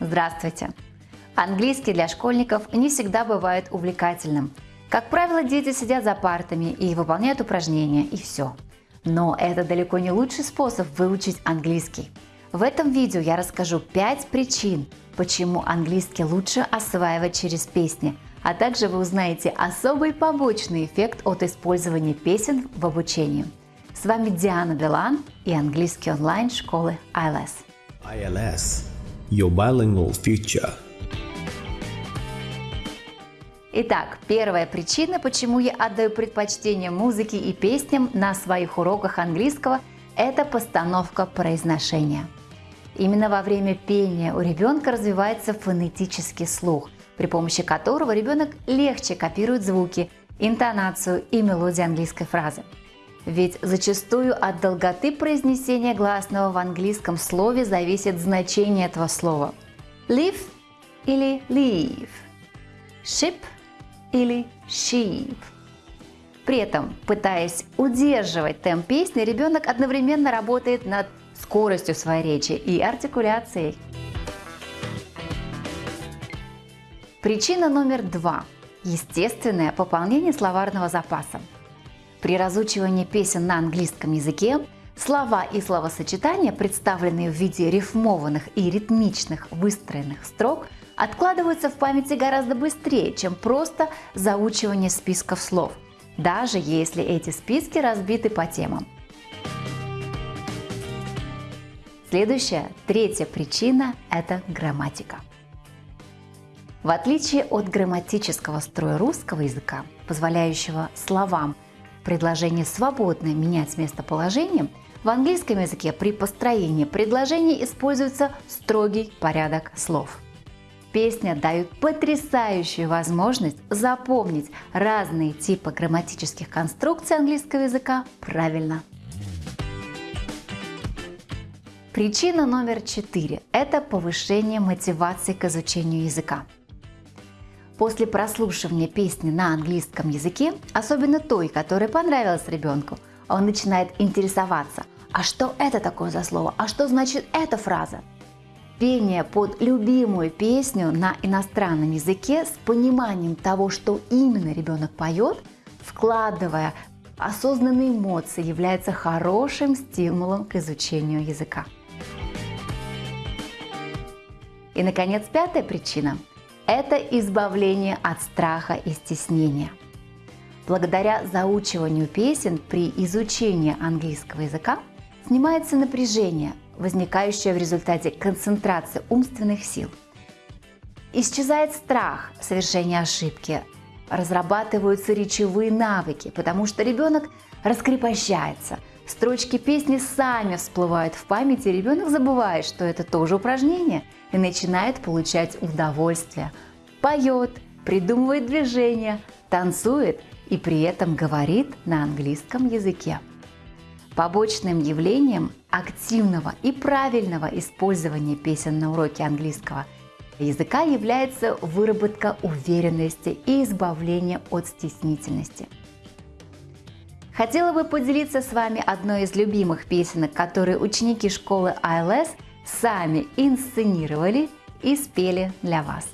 Здравствуйте! Английский для школьников не всегда бывает увлекательным. Как правило, дети сидят за партами и выполняют упражнения, и все. Но это далеко не лучший способ выучить английский. В этом видео я расскажу 5 причин, почему английский лучше осваивать через песни, а также вы узнаете особый побочный эффект от использования песен в обучении. С вами Диана Билан и английский онлайн школы ILS. ILS – Your Bilingual Future – Итак, первая причина, почему я отдаю предпочтение музыке и песням на своих уроках английского – это постановка произношения. Именно во время пения у ребенка развивается фонетический слух, при помощи которого ребенок легче копирует звуки, интонацию и мелодию английской фразы. Ведь зачастую от долготы произнесения гласного в английском слове зависит значение этого слова. Live или leave, ship или sheep. При этом, пытаясь удерживать темп песни, ребенок одновременно работает над скоростью своей речи и артикуляцией. Причина номер два – естественное пополнение словарного запаса. При разучивании песен на английском языке слова и словосочетания, представленные в виде рифмованных и ритмичных выстроенных строк – откладываются в памяти гораздо быстрее, чем просто заучивание списков слов, даже если эти списки разбиты по темам. Следующая, третья причина – это грамматика. В отличие от грамматического строя русского языка, позволяющего словам в предложении свободно менять местоположение, в английском языке при построении предложений используется строгий порядок слов – Песня дают потрясающую возможность запомнить разные типы грамматических конструкций английского языка правильно. Причина номер четыре – это повышение мотивации к изучению языка. После прослушивания песни на английском языке, особенно той, которая понравилась ребенку, он начинает интересоваться, а что это такое за слово, а что значит эта фраза – Пение под любимую песню на иностранном языке с пониманием того, что именно ребенок поет, вкладывая осознанные эмоции, является хорошим стимулом к изучению языка. И, наконец, пятая причина – это избавление от страха и стеснения. Благодаря заучиванию песен при изучении английского языка снимается напряжение, возникающая в результате концентрации умственных сил. Исчезает страх совершения ошибки, разрабатываются речевые навыки, потому что ребенок раскрепощается. Строчки песни сами всплывают в памяти, ребенок забывает, что это тоже упражнение, и начинает получать удовольствие. Поет, придумывает движения, танцует и при этом говорит на английском языке. Побочным явлением активного и правильного использования песен на уроке английского языка является выработка уверенности и избавление от стеснительности. Хотела бы поделиться с вами одной из любимых песенок, которые ученики школы ILS сами инсценировали и спели для вас.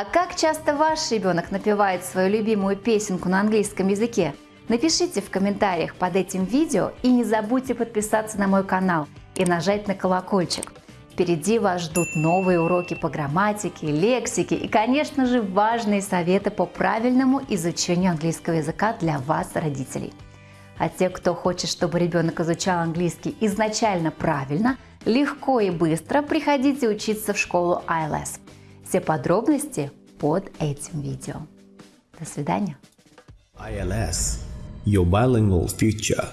А как часто ваш ребенок напевает свою любимую песенку на английском языке? Напишите в комментариях под этим видео и не забудьте подписаться на мой канал и нажать на колокольчик. Впереди вас ждут новые уроки по грамматике, лексике и, конечно же, важные советы по правильному изучению английского языка для вас, родителей. А те, кто хочет, чтобы ребенок изучал английский изначально правильно, легко и быстро приходите учиться в школу ILS. Все подробности под этим видео. До свидания. ILS, your bilingual future.